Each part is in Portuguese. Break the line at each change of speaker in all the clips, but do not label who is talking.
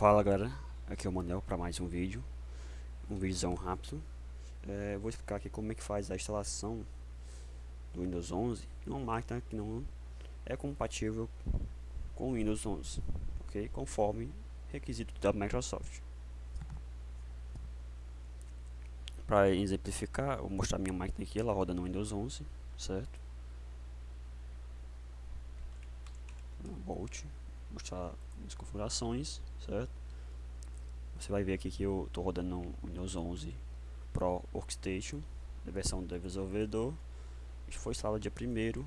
Fala galera, aqui é o Manel para mais um vídeo, um vídeozão rápido. É, vou explicar aqui como é que faz a instalação do Windows 11 em uma máquina que não é compatível com o Windows 11, ok? Conforme requisito da Microsoft. Para exemplificar, vou mostrar minha máquina aqui, ela roda no Windows 11, certo? Bolt, mostrar as configurações, certo? Você vai ver aqui que eu estou rodando no Windows 11 Pro Workstation, a versão do desenvolvedor. Isso foi instalado dia 1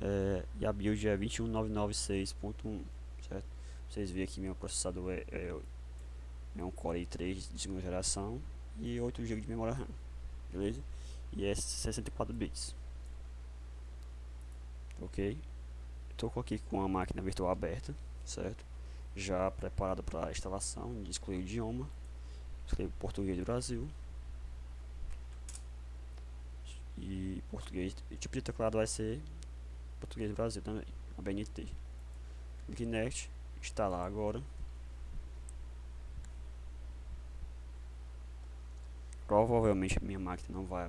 é, e a build é 21996.1, certo? Vocês veem aqui meu processador é, é, é um Core i3 de segunda geração e 8 GB de memória RAM, beleza? E é 64 bits, ok? Estou aqui com a máquina virtual aberta, certo? Já preparado para a instalação, excluir o idioma, escrevo português do Brasil e português, e tipo de teclado vai ser português do Brasil também, a BNT. Clique Next, instalar agora. Provavelmente minha máquina não vai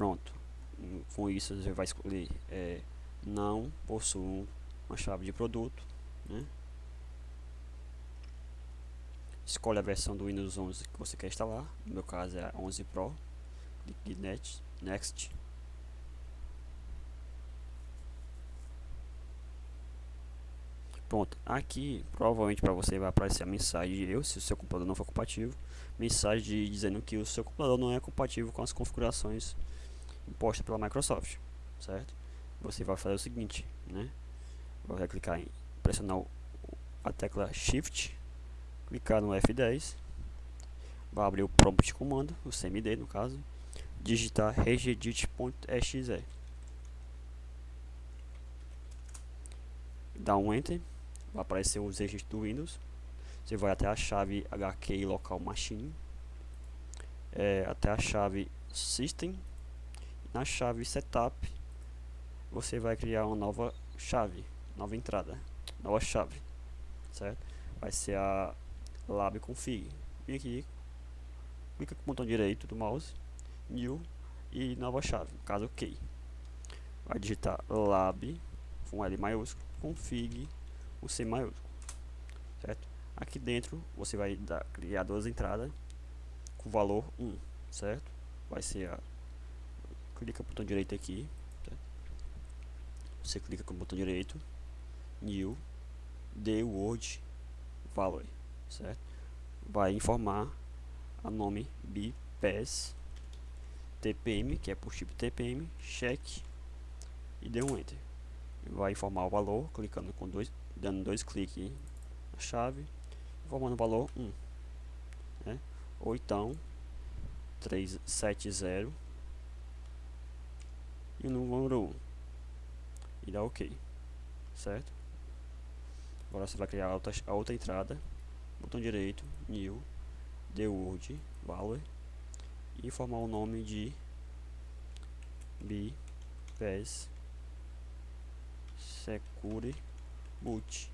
Pronto. Com isso você vai escolher é, não possuo uma chave de produto. Né? Escolhe a versão do Windows 11 que você quer instalar. No meu caso é a 11 Pro. Clique Next. Next. Pronto, aqui provavelmente para você vai aparecer a mensagem de eu, se o seu computador não for compatível, mensagem dizendo que o seu computador não é compatível com as configurações imposta pela Microsoft, certo? Você vai fazer o seguinte, né? Vai clicar em pressionar a tecla Shift, clicar no F10, vai abrir o prompt de comando, o CMD no caso, digitar regedit.exe. Dá um Enter, vai aparecer os registros do Windows. Você vai até a chave HKey local machine, é, até a chave system na chave setup você vai criar uma nova chave, nova entrada, nova chave, certo? Vai ser a lab config. E aqui clica com o botão direito do mouse, new e nova chave, no caso OK. Vai digitar lab com L maiúsculo, config o C maiúsculo, certo? Aqui dentro você vai dar, criar duas entradas com valor 1, certo? Vai ser a clica o botão direito aqui tá? você clica com o botão direito new the word value certo vai informar a nome bpass tpm que é por tipo tpm check e dê um enter vai informar o valor clicando com dois dando dois cliques na chave informando o valor 1 né? ou então 370 e o número 1 e dá ok certo? Agora você vai criar a outra, a outra entrada. Botão direito new the word value e informar o nome de bpass secure boot.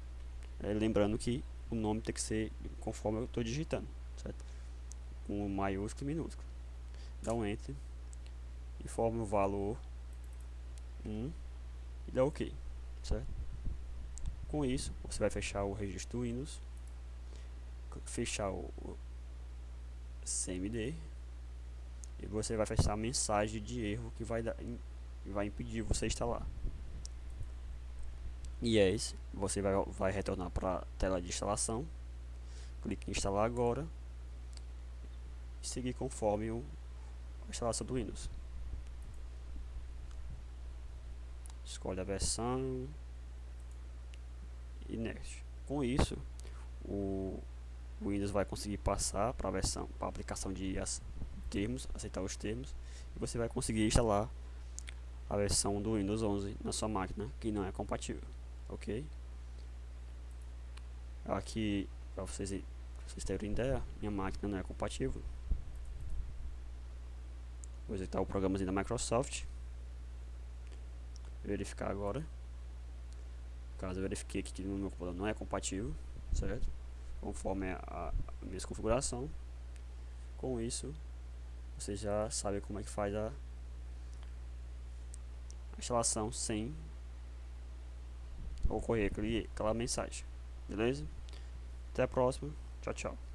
É, lembrando que o nome tem que ser conforme eu estou digitando certo? Com maiúsculo e minúsculo. Dá um enter informa o valor 1 e dá OK, certo? Com isso, você vai fechar o registro Windows, fechar o, CMD e você vai fechar a mensagem de erro que vai, dar, vai impedir você instalar. E é isso, você vai, vai retornar para a tela de instalação, clique em instalar agora e seguir conforme o, a instalação do Windows. Escolhe a versão e next. Com isso, o Windows vai conseguir passar para a versão, para a aplicação de termos, aceitar os termos, e você vai conseguir instalar a versão do Windows 11 na sua máquina que não é compatível, ok? Aqui para vocês, vocês terem ideia, minha máquina não é compatível. Vou executar o programazinho da Microsoft. Verificar agora. Caso eu verifique que no meu computador não é compatível, certo? Conforme a, a minha configuração. Com isso, você já sabe como é que faz a, a instalação sem ocorrer aquela mensagem. Beleza? Até a próxima. Tchau, tchau.